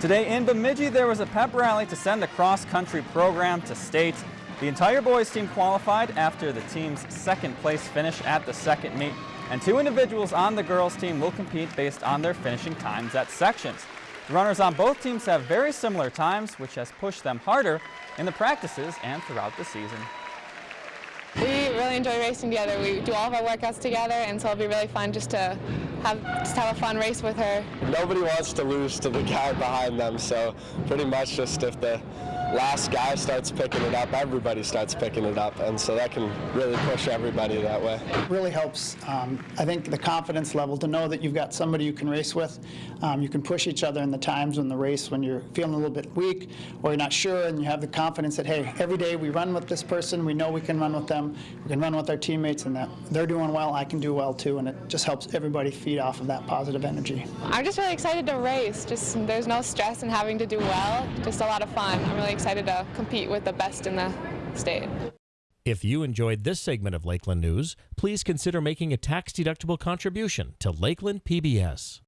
Today in Bemidji, there was a pep rally to send the cross-country program to state. The entire boys team qualified after the team's second place finish at the second meet, and two individuals on the girls team will compete based on their finishing times at sections. The runners on both teams have very similar times, which has pushed them harder in the practices and throughout the season. We really enjoy racing together. We do all of our workouts together, and so it'll be really fun just to have just have a fun race with her. Nobody wants to lose to the guy behind them, so pretty much just if the last guy starts picking it up, everybody starts picking it up, and so that can really push everybody that way. It really helps, um, I think, the confidence level to know that you've got somebody you can race with. Um, you can push each other in the times in the race when you're feeling a little bit weak or you're not sure, and you have the confidence that, hey, every day we run with this person, we know we can run with them, we can run with our teammates, and that they're doing well, I can do well too, and it just helps everybody feed off of that positive energy. I'm just really excited to race. Just there's no stress in having to do well. Just a lot of fun. I'm really excited to compete with the best in the state. If you enjoyed this segment of Lakeland News, please consider making a tax-deductible contribution to Lakeland PBS.